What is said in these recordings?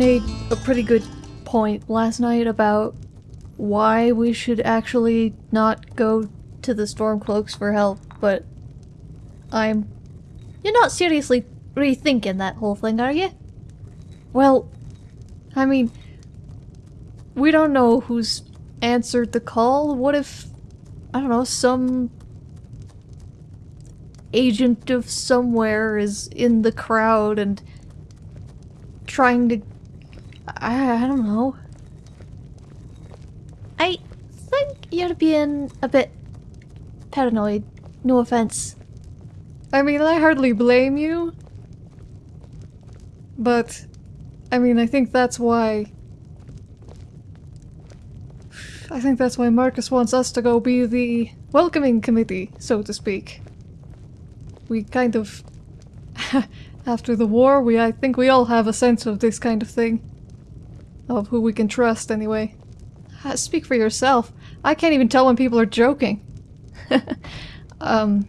made a pretty good point last night about why we should actually not go to the Stormcloaks for help, but I'm... You're not seriously rethinking that whole thing, are you? Well, I mean, we don't know who's answered the call. What if, I don't know, some agent of somewhere is in the crowd and trying to... I, I don't know. I think you're being a bit paranoid. No offense. I mean, I hardly blame you. But, I mean, I think that's why... I think that's why Marcus wants us to go be the welcoming committee, so to speak. We kind of... After the war, we I think we all have a sense of this kind of thing. Of who we can trust, anyway. Uh, speak for yourself. I can't even tell when people are joking. um...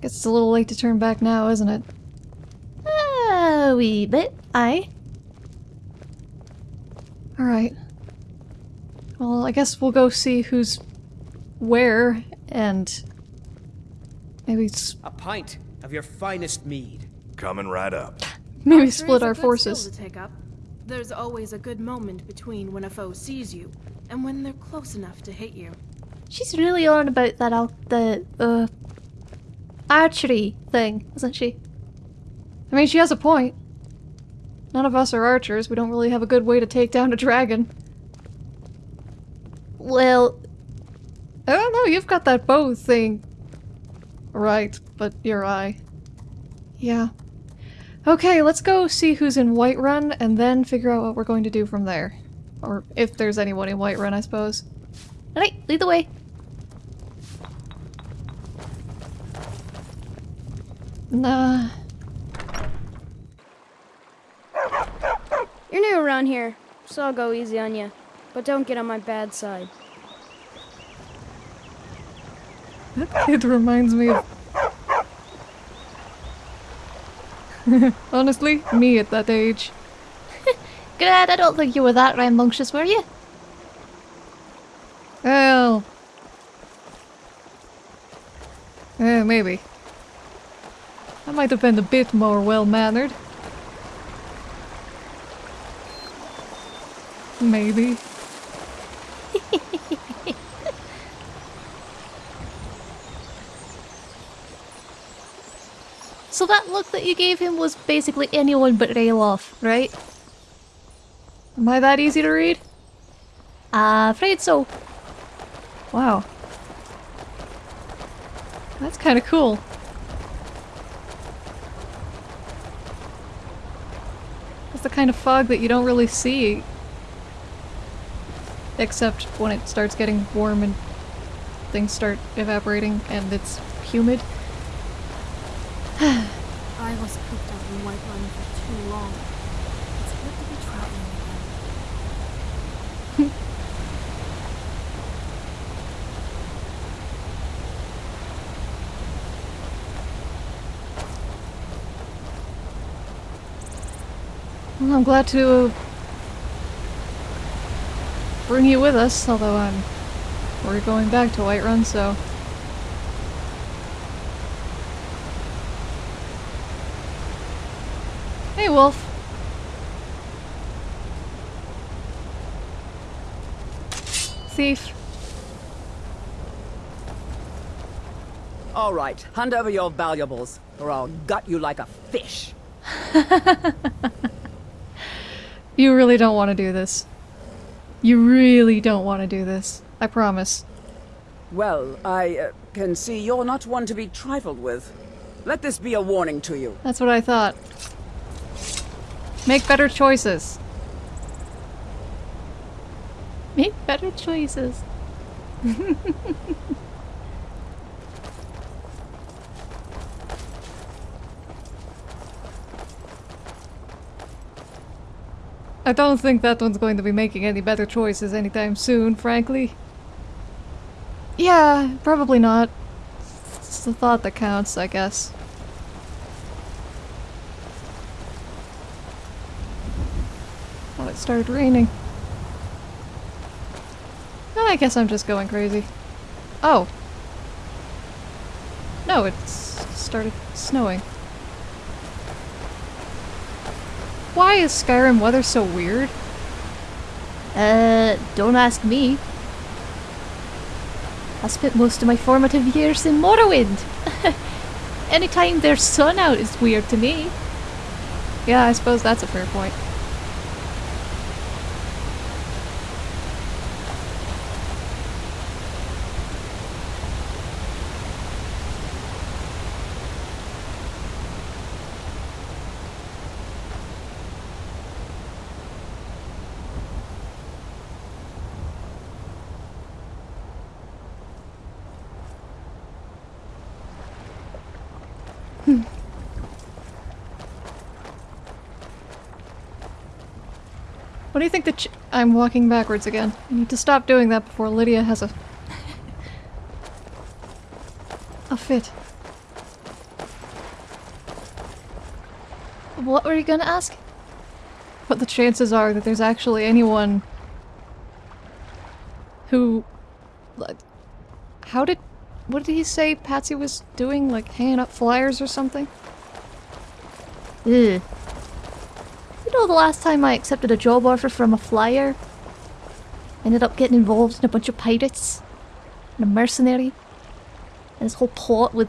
Guess it's a little late to turn back now, isn't it? A wee bit, aye. Alright. Well, I guess we'll go see who's where, and maybe it's a pint of your finest mead. Coming right up. maybe Archery split our forces. to take up. There's always a good moment between when a foe sees you and when they're close enough to hit you. She's really on about that al- the uh archery thing, isn't she? I mean, she has a point. None of us are archers. We don't really have a good way to take down a dragon. Well, I don't know, you've got that bow thing. Right, but your eye. Yeah. Okay, let's go see who's in Whiterun and then figure out what we're going to do from there. Or if there's anyone in Whiterun, I suppose. alright, lead the way. Nah. You're new around here, so I'll go easy on you. But don't get on my bad side. That kid reminds me of... Honestly, me at that age. Glad I don't think you were that rambunctious, were you? Well... Eh, maybe. I might have been a bit more well-mannered. Maybe. So that look that you gave him was basically anyone but Ralof, right? Am I that easy to read? Uh, afraid so. Wow. That's kind of cool. It's the kind of fog that you don't really see. Except when it starts getting warm and things start evaporating and it's humid. I was for too long. It's good to be again. Well, I'm glad to bring you with us, although I'm we're going back to Whiterun, so Hey, Wolf. Thief. All right, hand over your valuables, or I'll gut you like a fish. You really don't want to do this. You really don't want to do this. I promise. Well, I uh, can see you're not one to be trifled with. Let this be a warning to you. That's what I thought. Make better choices. Make better choices. I don't think that one's going to be making any better choices anytime soon, frankly. Yeah, probably not. It's the thought that counts, I guess. It started raining. I guess I'm just going crazy. Oh. No, it started snowing. Why is Skyrim weather so weird? Uh, don't ask me. I spent most of my formative years in Morrowind. Anytime there's sun out is weird to me. Yeah, I suppose that's a fair point. What do you think the ch- I'm walking backwards again. I need to stop doing that before Lydia has a... a fit. What were you gonna ask? What the chances are that there's actually anyone who... like, How did... What did he say Patsy was doing? Like hanging up flyers or something? Ugh. Know the last time I accepted a job offer from a flyer? Ended up getting involved in a bunch of pirates. And a mercenary. And this whole plot with...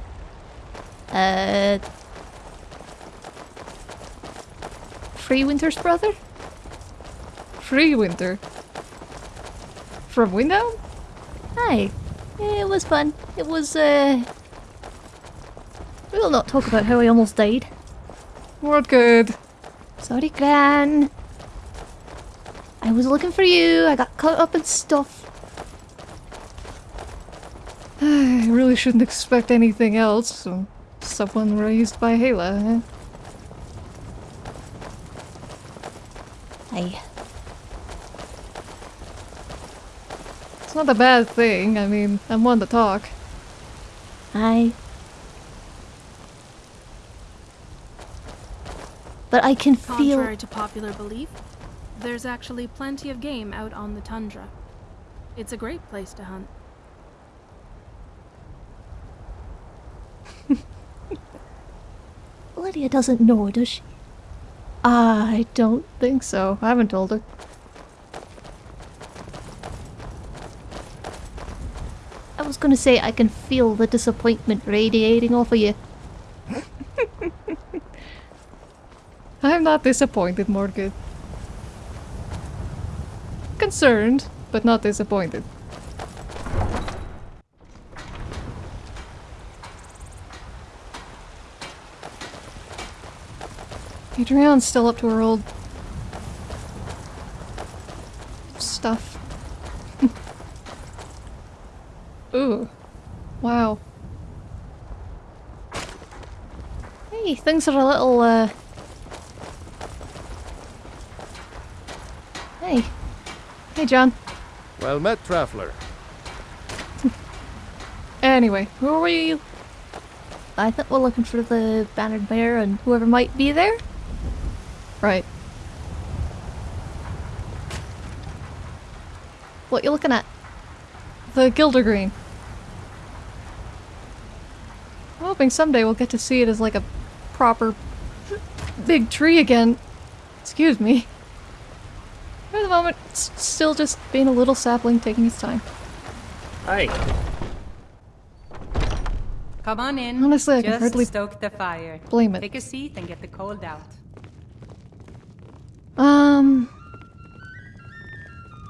Uh... Free Winter's brother? Free Winter. From Windhelm? Aye. It was fun. It was, uh... We'll not talk about how I almost died. We're good? Sorry, Gran. I was looking for you. I got caught up in stuff. I really shouldn't expect anything else from someone raised by Hela, eh? Aye. It's not a bad thing. I mean, I'm one to talk. Aye. But I can feel... Contrary to popular belief, there's actually plenty of game out on the tundra. It's a great place to hunt. Lydia doesn't know, does she? I don't think so. I haven't told her. I was gonna say I can feel the disappointment radiating off of you. I'm not disappointed, Morgan. Concerned, but not disappointed. Adrian's still up to her old stuff. Ooh. Wow. Hey, things are a little, uh... Hey. Hey, John. Well met, traveler. Anyway, who are you? I think we're looking for the Bannered Mare and whoever might be there. Right. What you looking at? The Gildergreen. I'm hoping someday we'll get to see it as like a proper big tree again. Excuse me. For the moment, it's still just being a little sapling taking its time. Hi. Come on in. Honestly, I can Just hardly stoke the fire. blame it. Take a seat and get the cold out. Um...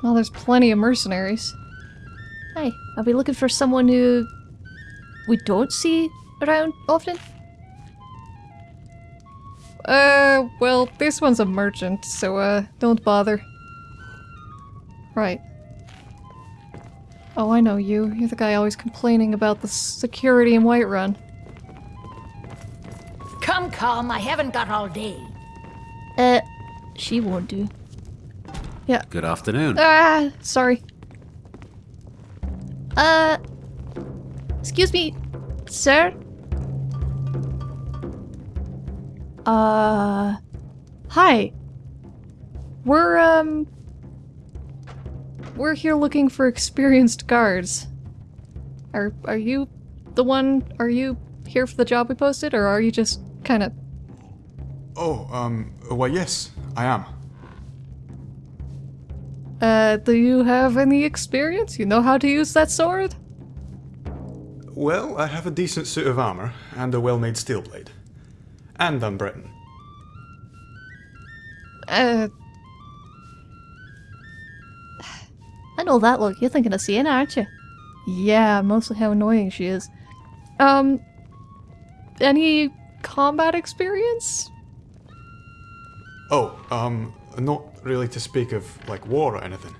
Well, there's plenty of mercenaries. Hey, are we looking for someone who we don't see around often? Uh, well, this one's a merchant, so, uh, don't bother. Right. Oh, I know you. You're the guy always complaining about the security in Whiterun. Come, come, I haven't got all day. Uh, she won't do. Yeah. Good afternoon. Ah, sorry. Uh, excuse me, sir? Uh, hi. We're, um... We're here looking for experienced guards. Are, are you the one, are you here for the job we posted, or are you just kind of... Oh, um, why yes, I am. Uh, do you have any experience? You know how to use that sword? Well, I have a decent suit of armor, and a well-made steel blade. And I'm Breton. Uh... I know that look. You're thinking of Sienna, aren't you? Yeah, mostly how annoying she is. Um... Any combat experience? Oh, um, not really to speak of, like, war or anything.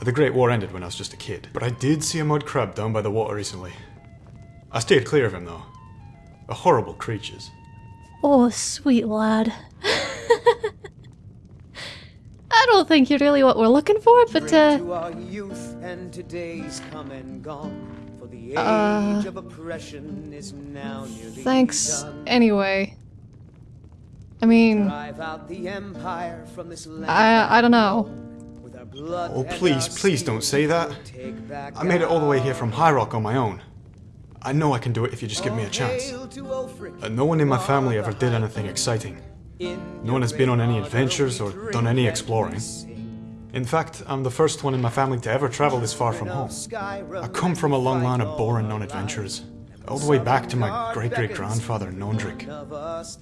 The Great War ended when I was just a kid, but I did see a mud crab down by the water recently. I stayed clear of him, though. They're horrible creatures. Oh, sweet lad. I don't think you're really what we're looking for, but uh... To our youth and today's come and gone. For the age Uh, of oppression is now nearly Thanks, done. anyway. I mean, Drive out the empire from this land. I, I don't know. With our blood Oh, please, please don't say that. I made it all the way here from High Rock on my own. I know I can do it if you just give me a chance. Hail to Ulfric. And no one in my family ever did anything exciting. No one has been on any adventures or done any exploring. In fact, I'm the first one in my family to ever travel this far from home. I come from a long line of boring non-adventurers, all the way back to my great-great-grandfather Nondrick.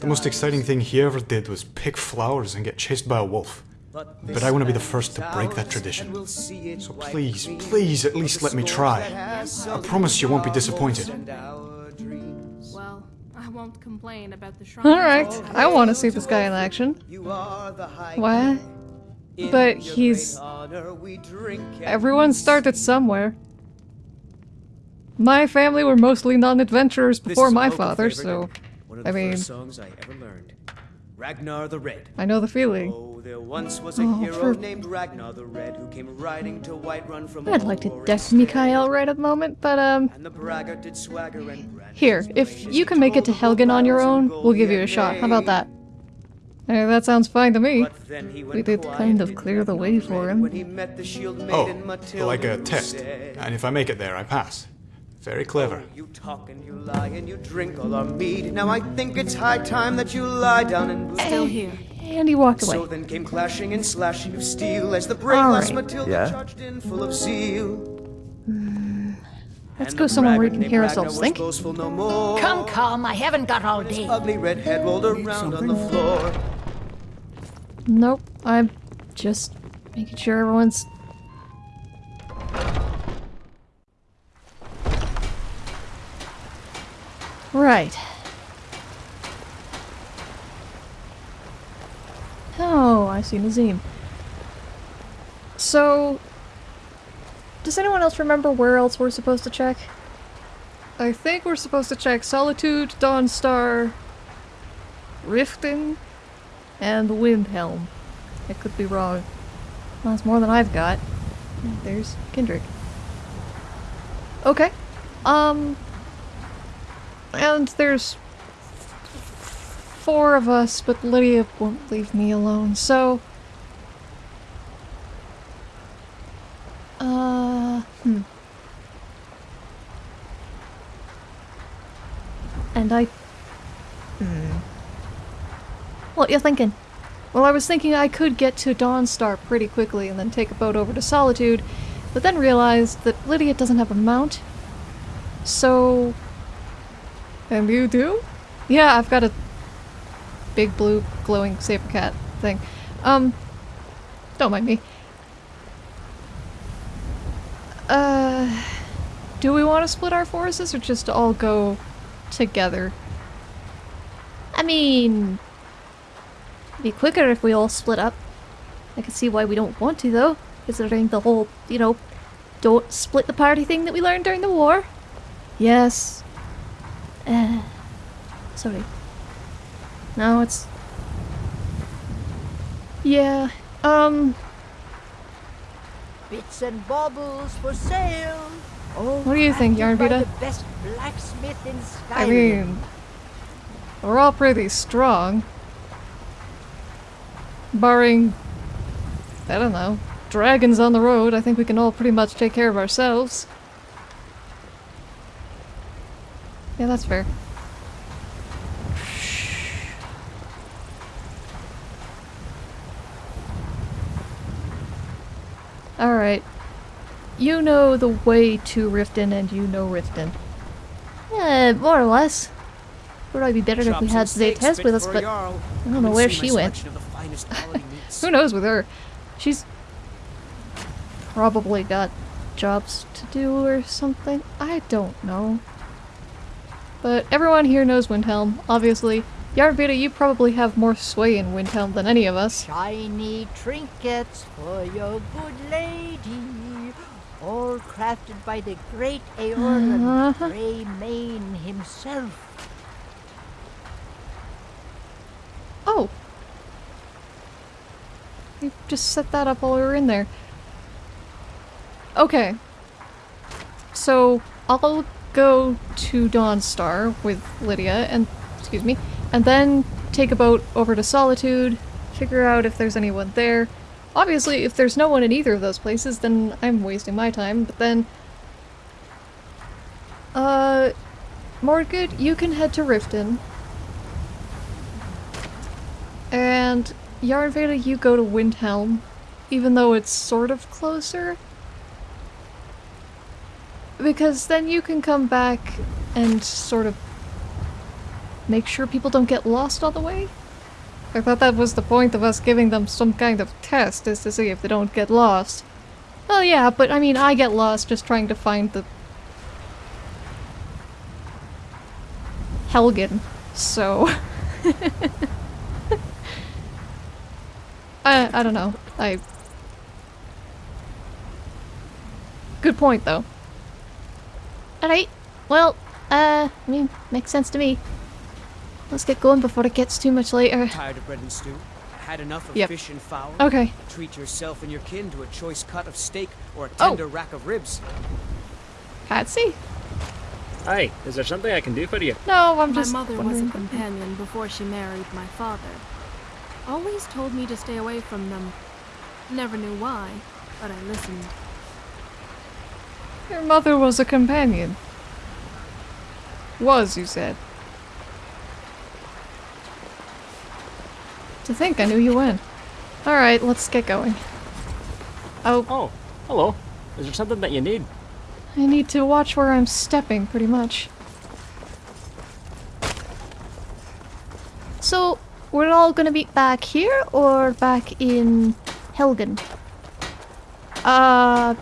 The most exciting thing he ever did was pick flowers and get chased by a wolf. But I want to be the first to break that tradition. So please, please at least let me try. I promise you won't be disappointed. Well, I won't complain about the shrine. Alright, I want to see this guy in action. What? But he's... Everyone started somewhere. My family were mostly non-adventurers before my father, so... One of the I mean, Ragnar the Red. I know the feeling. Oh, there once was a Oh, hero for- named Ragnar the Red who came riding to Whiterun from I'd like to deck Mikael right at the moment, but um... And the did swagger and Here, if you can make it to Helgen on your own, we'll give you a shot. How about that? Eh, that sounds fine to me. Then he We did kind of clear the way for when him. he met the shield Oh, Matilda like a test. said, And if I make it there, I pass. Very clever. Oh, you talk and you lie and you drink all our mead. Now I think it's high time that you lie down and bleed. Still here. And he walked away. So then came clashing and slashing of steel as the brave All right. Matilda Yeah? charged in full of zeal. Hmm, let's go somewhere where we can hear ourselves think. no more. Come, come, I haven't got all His day. ugly red head rolled around on the floor. Nope, I'm just making sure everyone's... Right. Oh, I see Nazeem. So... Does anyone else remember where else we're supposed to check? I think we're supposed to check Solitude, Dawnstar, Riften, and Windhelm. I could be wrong. Well, that's more than I've got. There's Kendrick. Okay. Um. And there's four of us, but Lydia won't leave me alone, so. Uh. Hmm. And I. Hmm. What you thinking? Well, I was thinking I could get to Dawnstar pretty quickly and then take a boat over to Solitude, but then realized that Lydia doesn't have a mount. So. And you do? Yeah, I've got a big blue glowing saber cat thing. Um. Don't mind me. Uh. Do we want to split our forces or just all go together? I mean, be quicker if we all split up. I can see why we don't want to, though, considering the whole, you know, don't split the party thing that we learned during the war. Yes. Uh, sorry. No, it's. Yeah. Um. Bits and baubles for sale. Oh, What do you think, crafted by Yarnvita? The best blacksmith in Skyrim. I mean, we're all pretty strong. Barring I don't know. Dragons on the road, I think we can all pretty much take care of ourselves. Yeah, that's fair. Alright. You know the way to Riften and you know Riften. Yeah, more or less. Would probably be better if we had some steaks Zaytez with us, but I don't know where she went. selection of the finest quality meats. Who knows with her? She's probably got jobs to do or something. I don't know. But everyone here knows Windhelm, obviously. Yarnvita, you probably have more sway in Windhelm than any of us. Shiny trinkets for your good lady, all crafted by the great Eorlund Uh-huh. Gray-Mane himself. Oh! You just set that up while we were in there. Okay. So, I'll go to Dawnstar with Lydia and, excuse me, and then take a boat over to Solitude, figure out if there's anyone there. Obviously, if there's no one in either of those places, then I'm wasting my time, but then... Uh... Mordgood, you can head to Riften. And Yarnveda, you go to Windhelm, even though it's sort of closer. Because then you can come back and sort of make sure people don't get lost on the way. I thought that was the point of us giving them some kind of test, is to see if they don't get lost. Oh yeah, but I mean, I get lost just trying to find the... Helgen, so... I, I don't know. I... Good point, though. Alright, well, uh, I mean, makes sense to me. Let's get going before it gets too much later. Tired of bread and stew? Had enough of Yep. fish and fowl? Okay. Treat yourself and your kin to a choice cut of steak or a Oh. tender rack of ribs. Patsy? Hi, is there something I can do for you? No, I'm My just My mother was a companion before she married my father. Always told me to stay away from them. Never knew why, but I listened. Your mother was a companion. Was, you said. To think I knew you when. Alright, let's get going. Oh, Oh, hello. Is there something that you need? I need to watch where I'm stepping, pretty much. So, we're all gonna be back here or back in Helgen? Uh...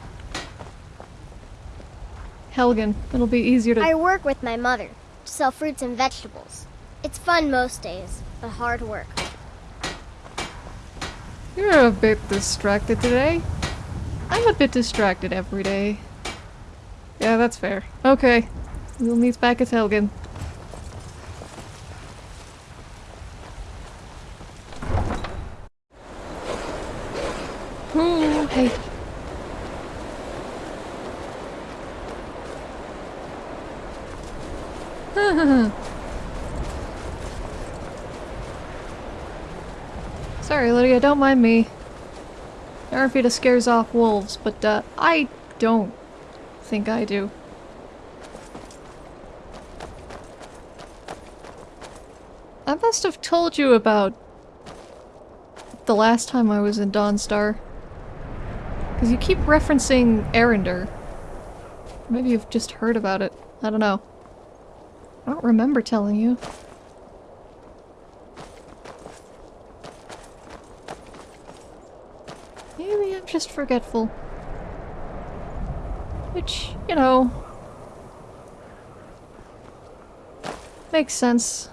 Helgen. It'll be easier to- I work with my mother to sell fruits and vegetables. It's fun most days, but hard work. You're a bit distracted today. I'm a bit distracted every day. Yeah, that's fair. Okay. We'll meet back at Helgen. Ooh, hey. Sorry, Lydia, don't mind me. Arfida scares off wolves, but uh, I don't think I do. I must have told you about the last time I was in Dawnstar. Because you keep referencing Arender. Maybe you've just heard about it. I don't know. I don't remember telling you. Maybe I'm just forgetful. Which, you know... Makes sense.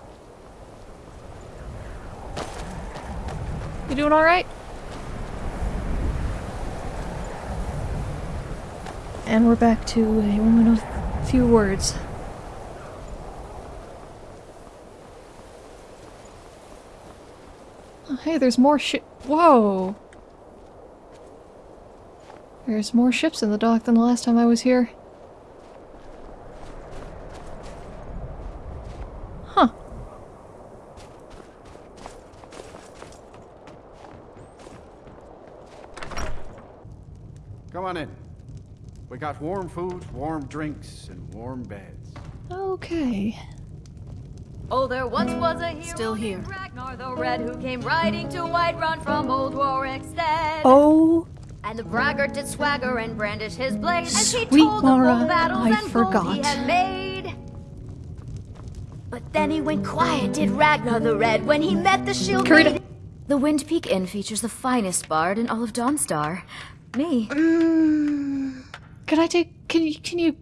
You doing alright? And we're back to a woman of few words. Oh, hey, there's more shit. Whoa! There's more ships in the dock than the last time I was here. Huh. come on in. We got warm food, warm drinks, and warm beds. Okay. Oh, there once was a hero Still here. Ragnar the Red who came riding to Whiterun from old Rorikstead. Oh, And the braggart did swagger and brandish his blade as he Sweet told of Laura, bold battles I and forgot. he had made. But then he went quiet, did Ragnar the Red, when he met the shield Karita. maiden. The Wind Peak Inn features the finest bard in all of Dawnstar. Me. Mm. can I take? Can you? Can you?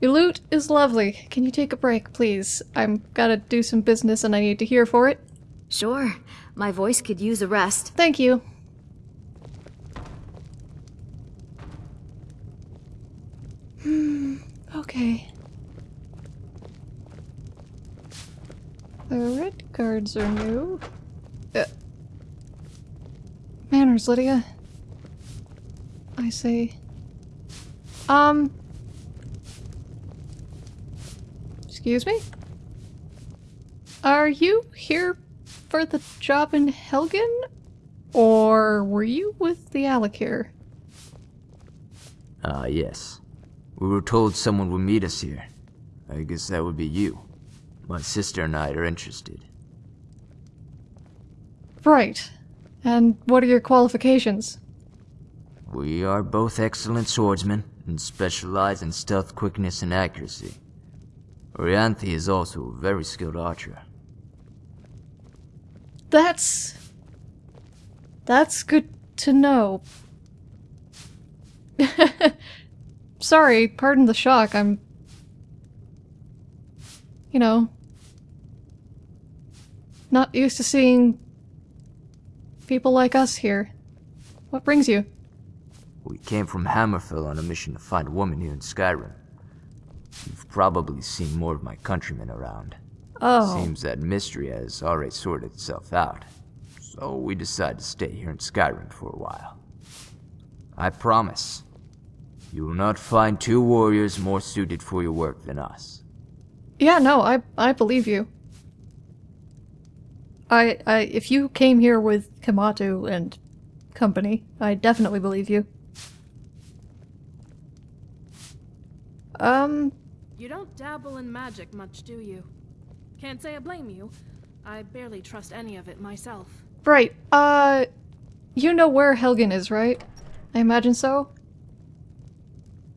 Your loot is lovely. Can you take a break, please? I'm gotta do some business and I need to hear for it. Sure. My voice could use a rest. Thank you. Hmm, okay. The red guards are new. Uh, manners, Lydia. I say. Um. Excuse me? Are you here for the job in Helgen? Or were you with the Alik'r? Ah, yes. We were told someone would meet us here. I guess that would be you. My sister and I are interested. Right. And what are your qualifications? We are both excellent swordsmen and specialize in stealth quickness and accuracy. Orianthe is also a very skilled archer. That's. That's good to know. Sorry, pardon the shock. I'm. You know. Not used to seeing. people like us here. What brings you? We came from Hammerfell on a mission to find a woman here in Skyrim. You've probably seen more of my countrymen around. Oh. Seems that mystery has already sorted itself out. So we decide to stay here in Skyrim for a while. I promise, you will not find two warriors more suited for your work than us. Yeah, no, I I believe you. I I if you came here with Kematu and company, I definitely believe you. Um, You don't dabble in magic much, do you? Can't say I blame you. I barely trust any of it myself. right. Uh, you know where Helgen is, right? I imagine so.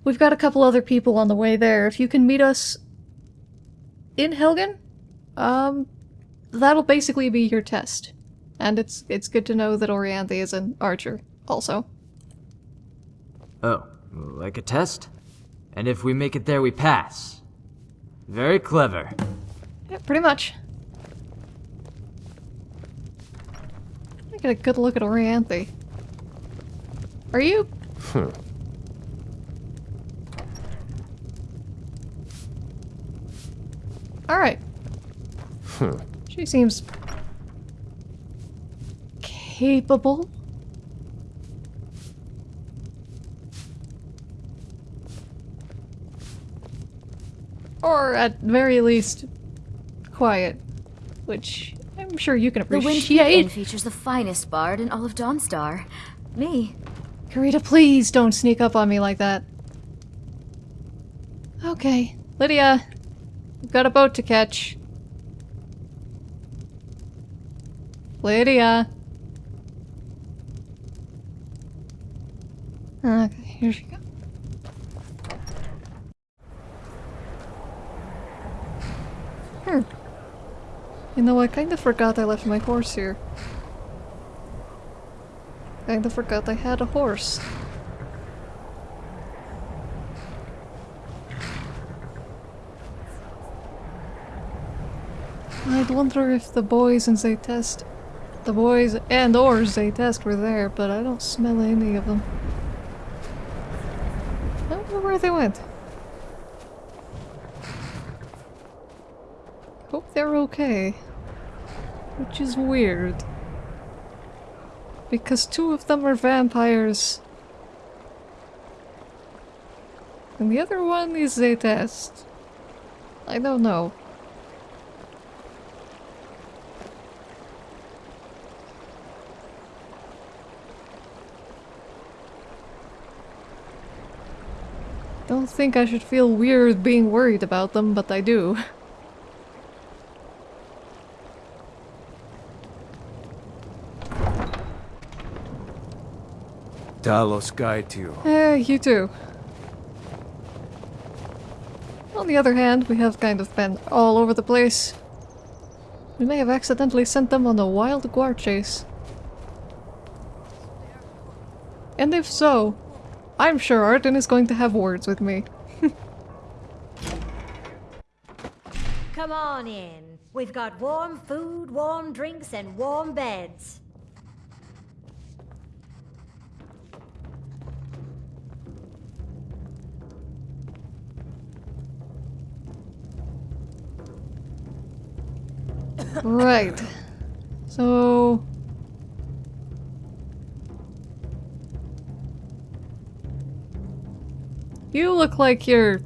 We've got a couple other people on the way there. If you can meet us in Helgen, um, that'll basically be your test. And it's it's good to know that Orianthe is an archer, also. Oh, like a test? And if we make it there, we pass. Very clever. Yeah, pretty much. Let me get a good look at Orianthe. Are you? Hmm. Alright. Hmm. She seems... capable. Or at very least, quiet. Which I'm sure you can appreciate. The Wind Peak appreciate. Inn features the finest bard in all of Dawnstar. Me. Karita, please don't sneak up on me like that. Okay, Lydia, we've got a boat to catch. Lydia. Okay, here she Hmm. You know, I kind of forgot I left my horse here. Kind of forgot I had a horse. I'd wonder if the boys in Zaytest, the boys and or Zaytest were there, but I don't smell any of them. I know where they went. they're okay. Which is weird. Because two of them are vampires. And the other one is a test. I don't know. Don't think I should feel weird being worried about them, but I do. Talos guide you. Eh, you too. On the other hand, we have kind of been all over the place. We may have accidentally sent them on a wild guard chase. And if so, I'm sure Arden is going to have words with me. Come on in. We've got warm food, warm drinks, and warm beds. Right. So... You look like you're...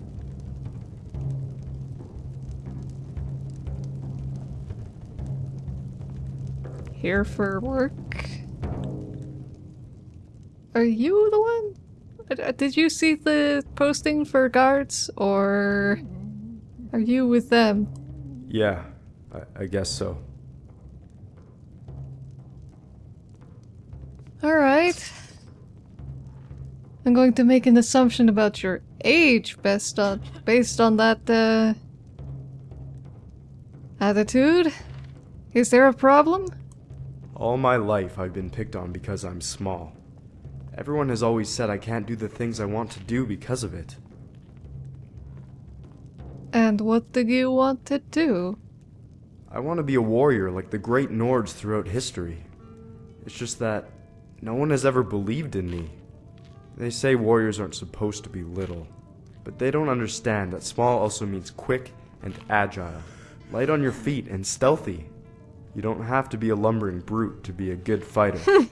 Here for work? Are you the one? Uh, Did you see the posting for guards, or are you with them? Yeah, I, I guess so. Alright. I'm going to make an assumption about your age based on based on that uh attitude. Is there a problem? All my life I've been picked on because I'm small. Everyone has always said I can't do the things I want to do because of it. And what did you want to do? I want to be a warrior like the great Nords throughout history. It's just that no one has ever believed in me. They say warriors aren't supposed to be little, but they don't understand that small also means quick and agile, light on your feet and stealthy. You don't have to be a lumbering brute to be a good fighter.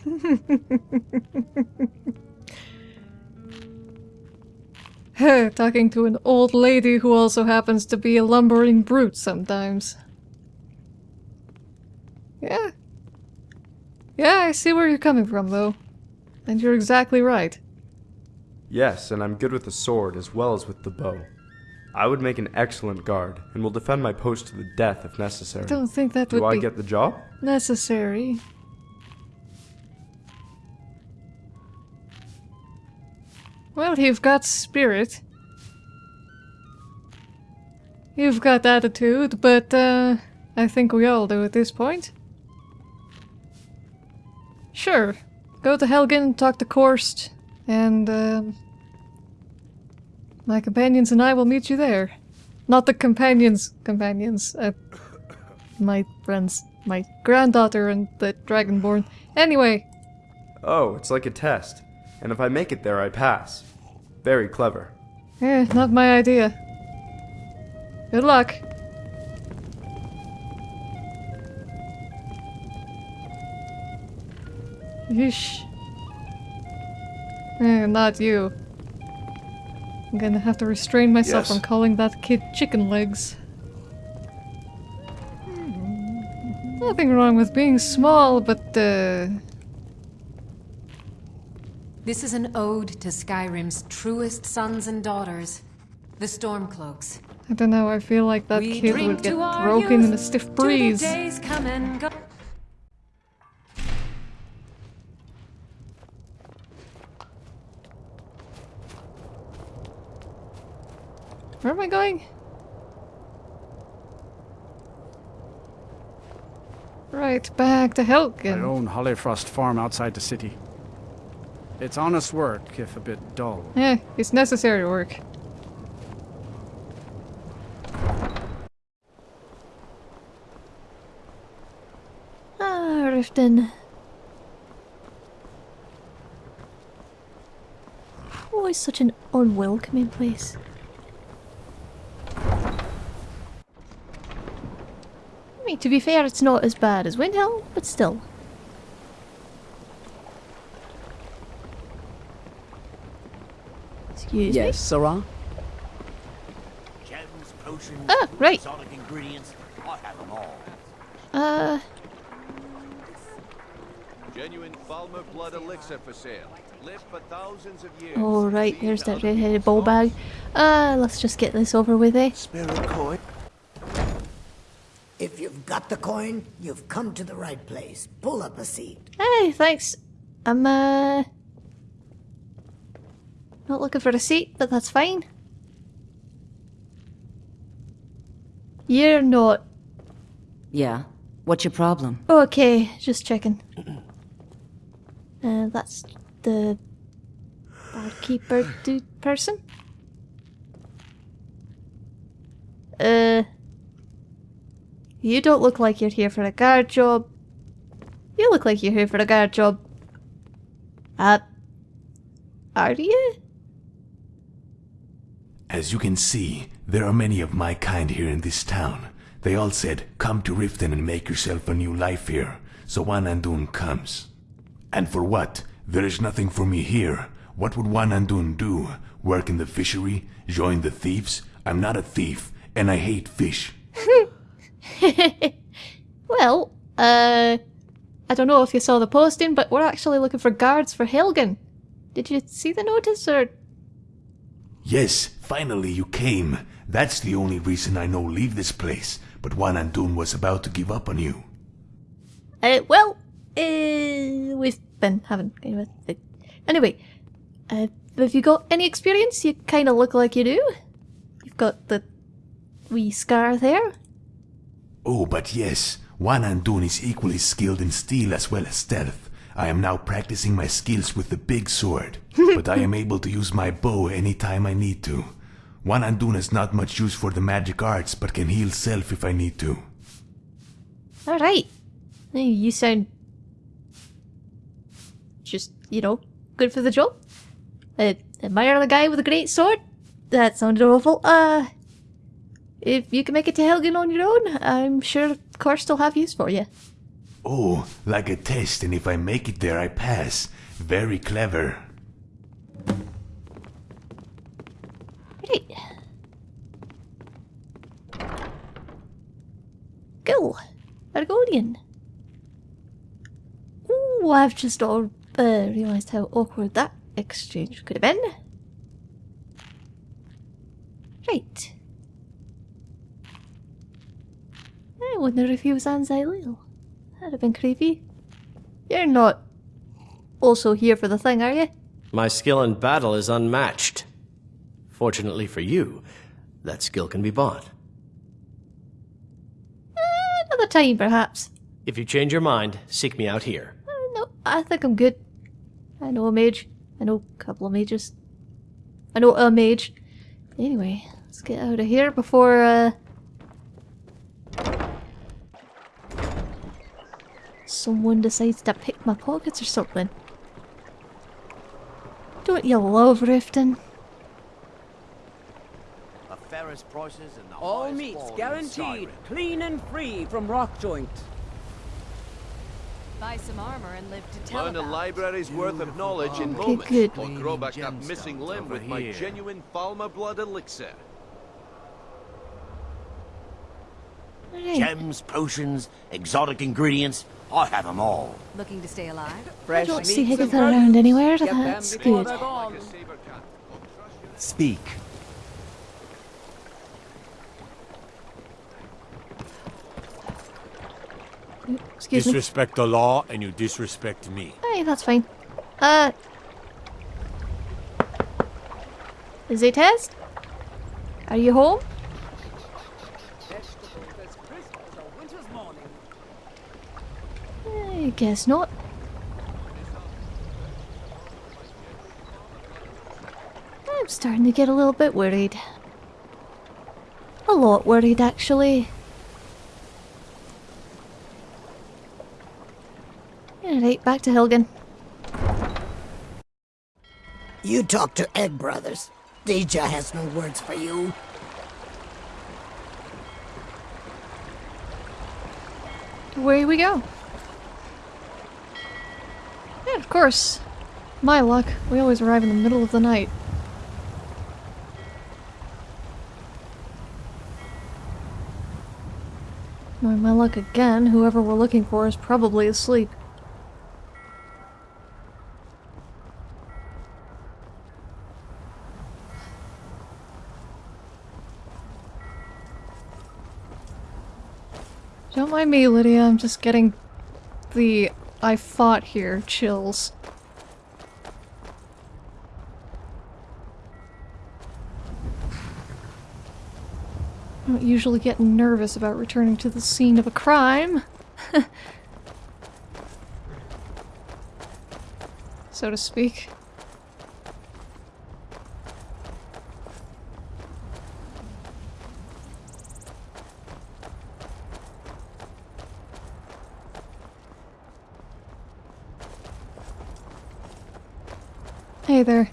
Talking to an old lady who also happens to be a lumbering brute sometimes. Yeah. Yeah, I see where you're coming from, though. And you're exactly right. yes, and I'm good with the sword as well as with the bow. I would make an excellent guard, and will defend my post to the death if necessary. I don't think that Do would I be get the job? necessary. Well, you've got spirit. You've got attitude, but uh, I think we all do at this point. Sure, go to Helgen, talk to Korst, and um, my companions and I will meet you there. Not the companions, companions. Uh, my friends, my granddaughter and the Dragonborn. Anyway, Oh, it's like a test. And if I make it there, I pass. Very clever. eh, not my idea. Good luck. Yeesh. Eh, not you. I'm gonna have to restrain myself Yes. from calling that kid chicken legs. Nothing wrong with being small, but uh, This is an ode to Skyrim's truest sons and daughters, the Stormcloaks. I don't know, I feel like that We kid would get to our broken in a stiff to the breeze. days come and go. Where am I going? Right, back to I Helgen. own Hollyfrost Farm outside the city. It's honest work, if a bit dull. Yeah, it's necessary work. Ah, Riften. Always such an unwelcoming place. Mean, to be fair, it's not as bad as Windhelm, but still. Excuse yes, Sarah? Gems, potions, Ah, right. exotic ingredients. I have them all. Uh, Genuine Falmer blood elixir for sale. Lived for thousands of years. Oh right, there's that red-headed ball bag. Uh, let's just get this over with, eh? Spirit coin. If you've got the coin, you've come to the right place. Pull up a seat. Hey, thanks. I'm, uh... Not looking for a seat, but that's fine. You're not. Yeah? What's your problem? Okay, just checking. Uh, that's the barkeeper dude person? Uh... You don't look like you're here for a guard job. You look like you're here for a guard job. Uh... Are you? As you can see, there are many of my kind here in this town. They all said, come to Riften and make yourself a new life here. So Juan Andun comes. And for what? There is nothing for me here. What would Juan Andun do? Work in the fishery? Join the thieves? I'm not a thief, and I hate fish. well, uh... I don't know if you saw the posting, but we're actually looking for guards for Helgen. Did you see the notice, or...? Yes, finally you came. That's the only reason I know leave this place. But Juan Andun was about to give up on you. Uh, well, uh, we've been having... uh, Anyway, uh, have you got any experience? You kind of look like you do. You've got the wee scar there. Oh, but yes, Juan Andun is equally skilled in steel as well as stealth. I am now practicing my skills with the big sword, but I am able to use my bow anytime I need to. Juan Andun has not much use for the magic arts, but can heal self if I need to. Alright. You sound... Just, you know, good for the job. Uh, admire the guy with a great sword? That sounded awful. Uh... If you can make it to Helgen on your own, I'm sure Karst will have use for you. Oh, like a test, and if I make it there, I pass. Very clever. Right. Go. Argonian. Ooh, I've just all uh, realised how awkward that exchange could have been. Right. I wonder if he was on Xylil. That'd have been creepy. You're not also here for the thing, are you? My skill in battle is unmatched. Fortunately for you, that skill can be bought. Another time, perhaps. If you change your mind, seek me out here. Uh, no, I think I'm good. I know a mage. I know a couple of mages. I know a mage. Anyway, let's get out of here before, uh... Someone decides to pick my pockets or something. Don't you love Riften? The fairest prices and the All meats guaranteed, clean and free from rock joint. Buy some armor and live to tell Learn a about. library's worth of knowledge in Okay, moments. good. Or grow back that missing limb over with my genuine Falmer blood elixir. Alright. Gems, potions, exotic ingredients. I have them all. Looking to stay alive? I don't see Higgins around anywhere. Get That's good. Speak. Excuse me. Disrespect the law and you disrespect me. Hey, that's fine. Uh... Is it test? Are you home? Vegetables as crisp as a winter's morning. I guess not. I'm starting to get a little bit worried. A lot worried, actually. Alright, back to Helgen. You talk to Egg Brothers. Deja has no words for you. Away we go. Yeah, of course. My luck. We always arrive in the middle of the night. My luck again, whoever we're looking for is probably asleep. Don't mind me, Lydia. I'm just getting the I fought here chills. I don't usually get nervous about returning to the scene of a crime. so to speak. Hey there.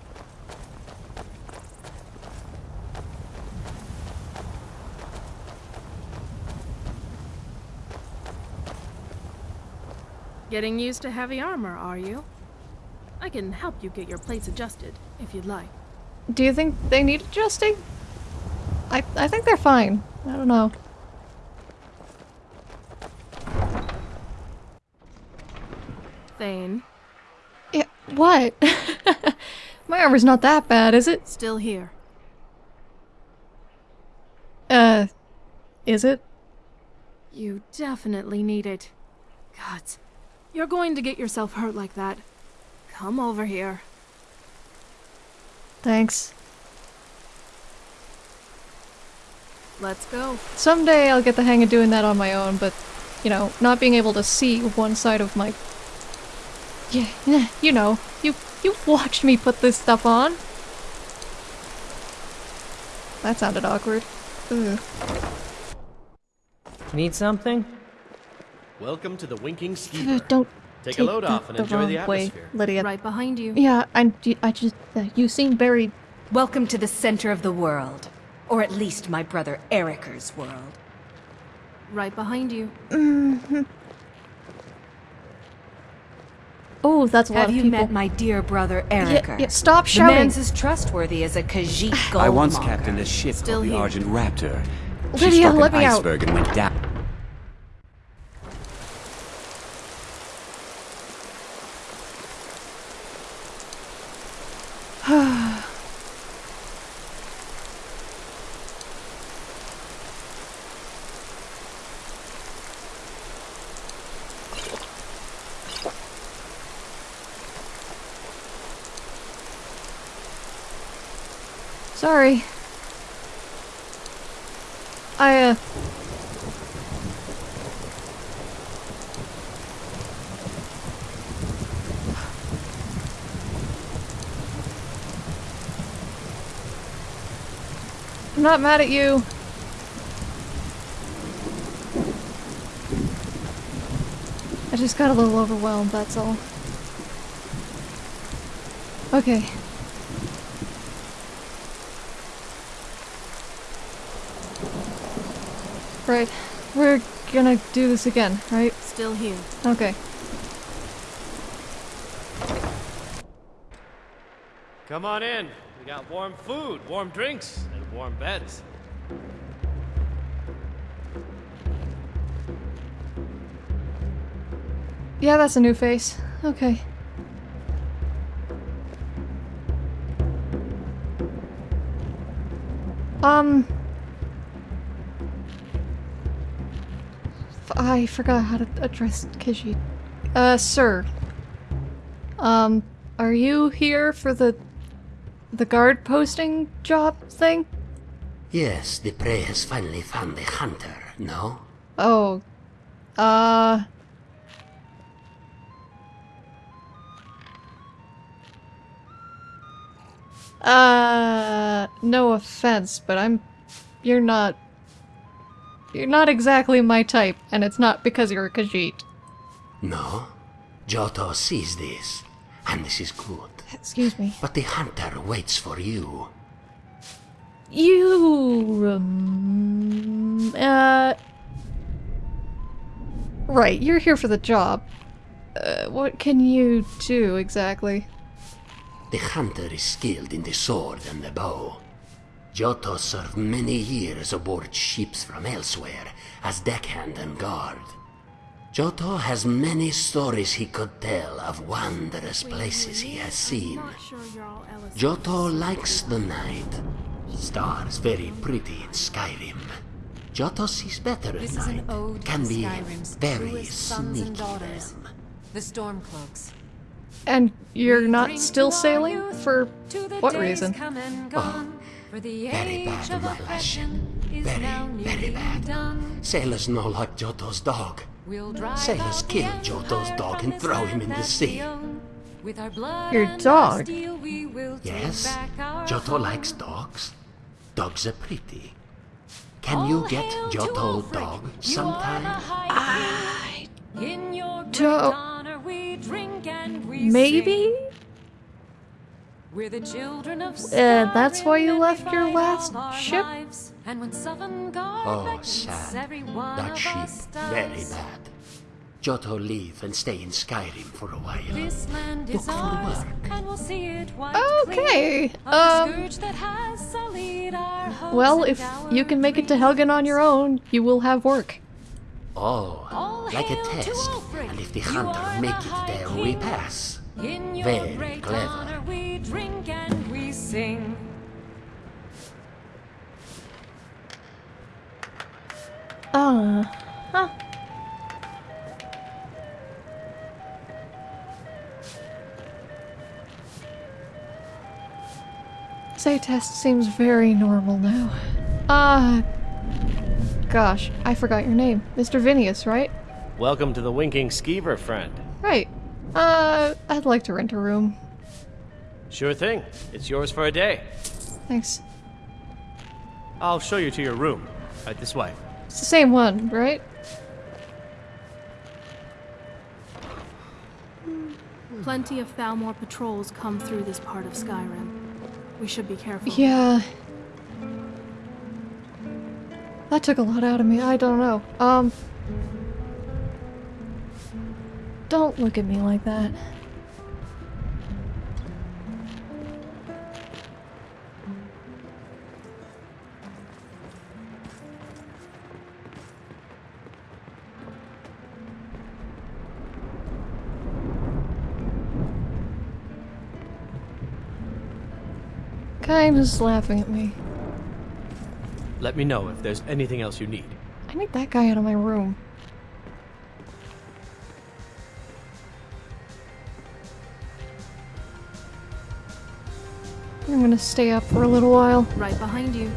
Getting used to heavy armor, are you? I can help you get your plates adjusted, if you'd like. Do you think they need adjusting? I I think they're fine. I don't know. Thane. Yeah, what? My armor's not that bad, is it? Still here. Uh, is it? You definitely need it. Gods, you're going to get yourself hurt like that. Come over here. Thanks. Let's go. Someday I'll get the hang of doing that on my own, but, you know, not being able to see one side of my... Yeah, yeah, you know, you, you've watched me put this stuff on. That sounded awkward. Ugh. Need something? Welcome to the Winking Uh, Don't Take, take a load the, off and the enjoy wrong the way, atmosphere. Lydia. Right behind you. Yeah, I, I just, uh, you seem very... Welcome to the center of the world. Or at least my brother Erikur's world. Right behind you. Mm-hmm. Oh, that's a lot Have of you people. met my dear brother Yeah, Erikur? yeah, stop The man's as trustworthy as a Khajiit gold I once captained a ship Still called the. Argent Raptor. She Lydia, struck let an me out. iceberg and went down. Sorry. I, uh... I'm not mad at you. I just got a little overwhelmed, that's all. Okay. Right. We're gonna do this again, right? Still here. Okay. Come on in. We got warm food, warm drinks, and warm beds. Yeah, that's a new face. Okay. Um... I forgot how to address Kishi. Uh, sir. Um, are you here for the... the guard posting job thing? Yes, the prey has finally found the hunter, no? Oh. Uh... Uh, no offense, but I'm... You're not... You're not exactly my type, and it's not because you're a Khajiit. No? Giotto sees this, and this is good. Excuse me. But the hunter waits for you. You... Um, uh... Right, you're here for the job. Uh, what can you do, exactly? The hunter is skilled in the sword and the bow. Giotto served many years aboard ships from elsewhere as deckhand and guard. Giotto has many stories he could tell of wondrous places he has seen. Giotto likes the night. Stars very pretty in Skyrim. Giotto is better at This is night. an ode Can to be Skyrim's very truest and sneaky. the Stormcloaks. And you're not still sailing? For what reason? Oh, for the Very bad, age of my lass. Very, very bad. Sailors know like Giotto's dog. Sailors kill Giotto's empire dog and throw him in the sea. With our blood Your dog? steel, we will Yes, back our Giotto home. likes dogs. Dogs are pretty. Can you get Giotto dog sometime? I In your don't- honor we drink and we Maybe? We're the children of Uh, that's why you left your last fight all our ship? lives. And when Sovngarde Oh, beckons, sad. That of ship, very bad. Giotto leave and stay in Skyrim for a while. This land Look is for ours, work. and we'll see it white Okay, clean um, that has our Well, if our you can make it to Helgen on your own, you will have work. Oh, like a test. And if the hunter make it there, we pass. In your Very great clever. honor we drink and we sing. Uh, huh. Say test seems very normal now. Ah, gosh, I forgot your name. Mr. Vinius, right? Welcome to the Winking Skeever, friend. Right. Uh, I'd like to rent a room. Sure thing. It's yours for a day. Thanks. I'll show you to your room. Right this way. It's the same one, right? Plenty of Thalmor patrols come through this part of Skyrim. We should be careful. Yeah. That took a lot out of me. I don't know. Um. Don't look at me like that. Kind of laughing at me. Let me know if there's anything else you need. I need that guy out of my room. I'm gonna stay up for a little while. Right behind you.